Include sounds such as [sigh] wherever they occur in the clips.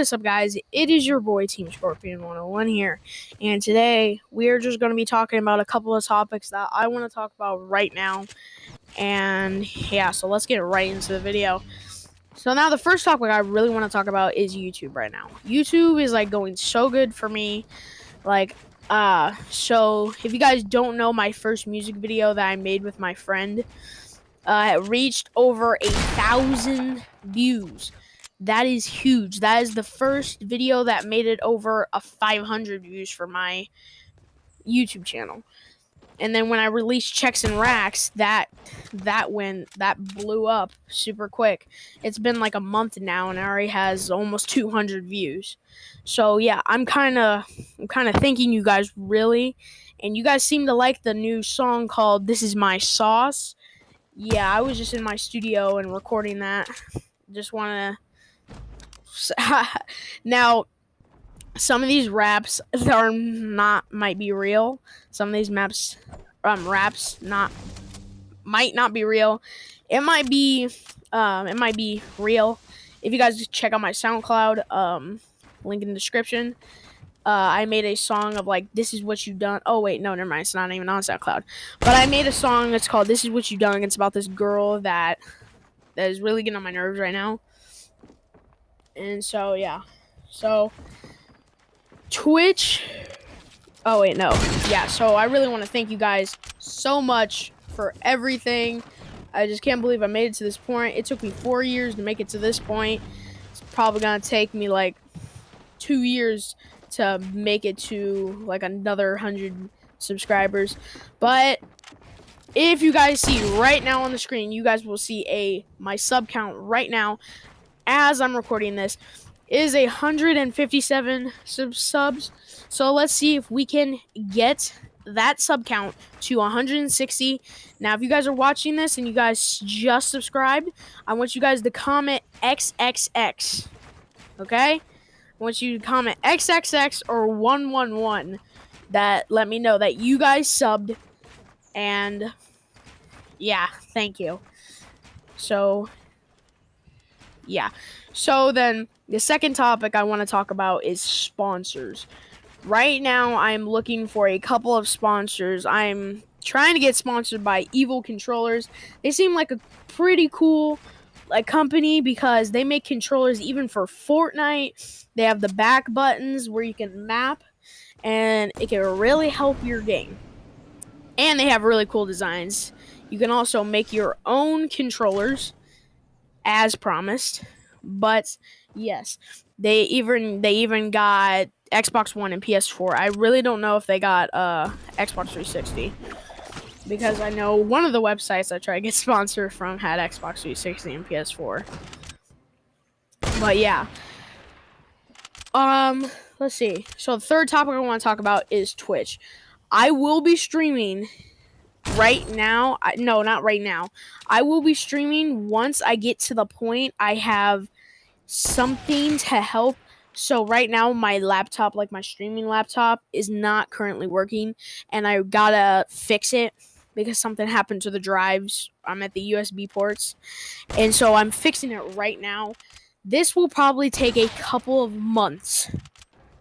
What is up, guys? It is your boy Team Scorpion 101 here, and today we are just going to be talking about a couple of topics that I want to talk about right now. And yeah, so let's get right into the video. So now the first topic I really want to talk about is YouTube right now. YouTube is like going so good for me. Like, uh, so if you guys don't know my first music video that I made with my friend, uh, reached over a thousand views. That is huge. That is the first video that made it over a 500 views for my YouTube channel. And then when I released checks and racks, that that went that blew up super quick. It's been like a month now, and it already has almost 200 views. So yeah, I'm kind of I'm kind of thanking you guys really, and you guys seem to like the new song called "This Is My Sauce." Yeah, I was just in my studio and recording that. Just want to [laughs] now some of these raps are not might be real. Some of these maps um raps not might not be real. It might be um it might be real. If you guys check out my SoundCloud, um link in the description. Uh, I made a song of like this is what you done. Oh wait, no, never mind. It's not even on SoundCloud. But I made a song that's called "This Is What You Done." It's about this girl that that is really getting on my nerves right now. And so yeah, so Twitch. Oh, wait, no. Yeah, so I really want to thank you guys so much for everything. I just can't believe I made it to this point. It took me four years to make it to this point. It's probably going to take me like two years to make it to like another 100 subscribers. But if you guys see right now on the screen, you guys will see a my sub count right now as I'm recording this is 157 sub subs. So let's see if we can get that sub count to 160. Now, if you guys are watching this and you guys just subscribed, I want you guys to comment XXX. Okay? I want you to comment XXX or 111 that let me know that you guys subbed. And yeah, thank you. So, yeah. So then the second topic I want to talk about is sponsors. Right now, I'm looking for a couple of sponsors. I'm trying to get sponsored by Evil Controllers. They seem like a pretty cool like company because they make controllers even for Fortnite. They have the back buttons where you can map and it can really help your game. And they have really cool designs. You can also make your own controllers as promised. But yes, they even they even got Xbox One and PS4. I really don't know if they got uh Xbox 360 because I know one of the websites I tried to get [laughs] sponsored from had Xbox 360 and PS4. But yeah. Um, let's see. So the third topic I want to talk about is Twitch. I will be streaming right now. I, no, not right now. I will be streaming once I get to the point I have something to help. So right now my laptop, like my streaming laptop, is not currently working and I gotta fix it because something happened to the drives. I'm at the USB ports. And so I'm fixing it right now. This will probably take a couple of months.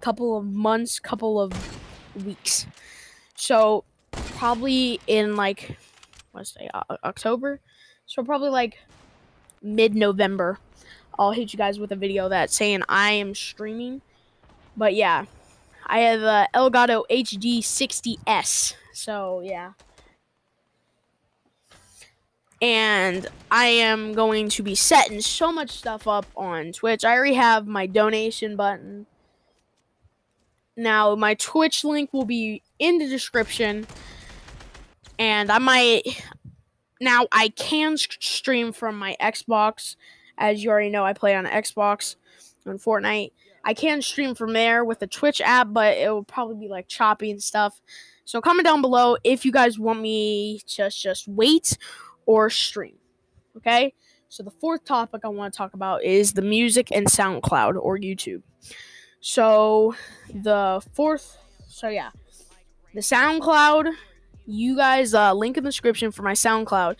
Couple of months, couple of weeks. So probably in like let's say uh, October. So probably like mid-November I'll hit you guys with a video that's saying I am streaming. But yeah, I have a Elgato HD 60S. So yeah. And I am going to be setting so much stuff up on Twitch. I already have my donation button. Now, my Twitch link will be in the description. And I might. Now, I can stream from my Xbox as you already know, I play on Xbox on Fortnite. I can stream from there with the Twitch app, but it will probably be like choppy and stuff. So comment down below if you guys want me to just wait or stream. Okay? So the fourth topic I want to talk about is the music and SoundCloud or YouTube. So the fourth so yeah. The SoundCloud, you guys uh link in the description for my SoundCloud.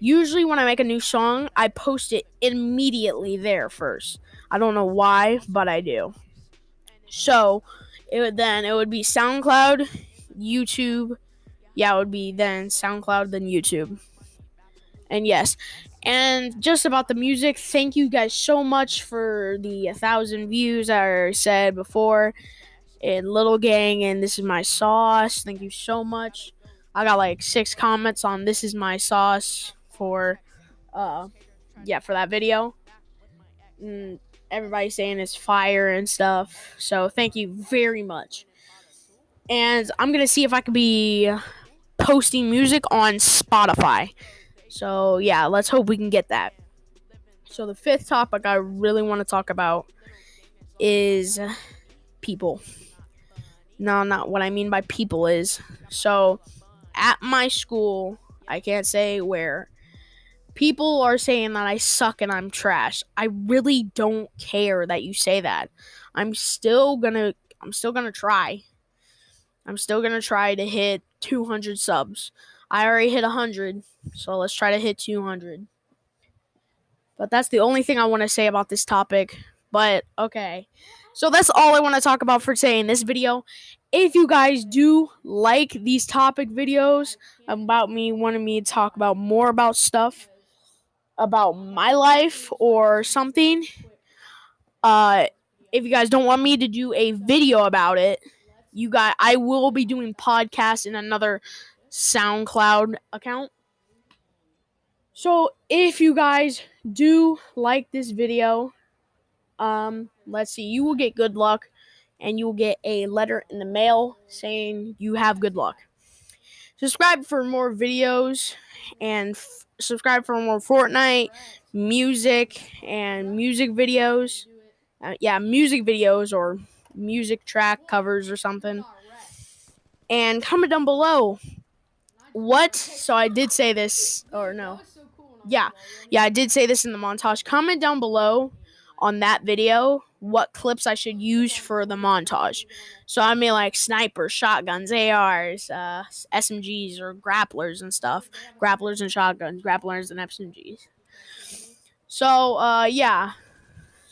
Usually, when I make a new song, I post it immediately there first. I don't know why, but I do. So it would then it would be SoundCloud, YouTube. Yeah, it would be then SoundCloud, then YouTube. And yes, and just about the music, thank you guys so much for the 1,000 views I said before. And Little Gang, and this is my sauce. Thank you so much. I got like six comments on this is my sauce for, uh, yeah, for that video. And everybody's saying it's fire and stuff. So thank you very much. And I'm gonna see if I can be posting music on Spotify. So yeah, let's hope we can get that. So the fifth topic I really want to talk about is people. No, not what I mean by people is so at my school, I can't say where. People are saying that I suck and I'm trash. I really don't care that you say that. I'm still to I'm still to try. I'm still to try to hit 200 subs. I already hit 100, so let's try to hit 200. But that's the only thing I want to say about this topic. But okay. So that's all I want to talk about for today in this video. If you guys do like these topic videos about me wanting me to talk about more about stuff about my life or something, uh if you guys don't want me to do a video about it, you guys I will be doing podcasts in another SoundCloud account. So if you guys do like this video, um, let's see, you will get good luck and you will get a letter in the mail saying you have good luck. Subscribe for more videos and f- subscribe for more Fortnite music and music videos. Uh, yeah, music videos or music track covers or something. And comment down below what. So I did say this, or no. Yeah, yeah, I did say this in the montage. Comment down below on that video what clips I should use for the montage. So I mean like snipers, shotguns, ARs, uh, SMGs, or grapplers and stuff. Grapplers and shotguns, grapplers and SMGs. So uh, yeah.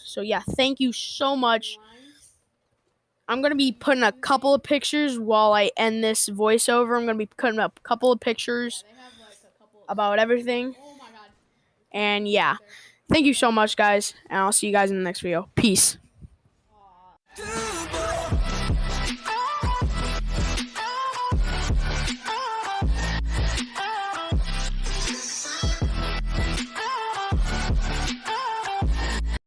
So yeah, thank you so much. I'm gonna be putting a couple of pictures while I end this voiceover. I'm gonna be putting up a couple of pictures about everything. And yeah. Thank you so much, guys, and I'll see you guys in the next video. Peace.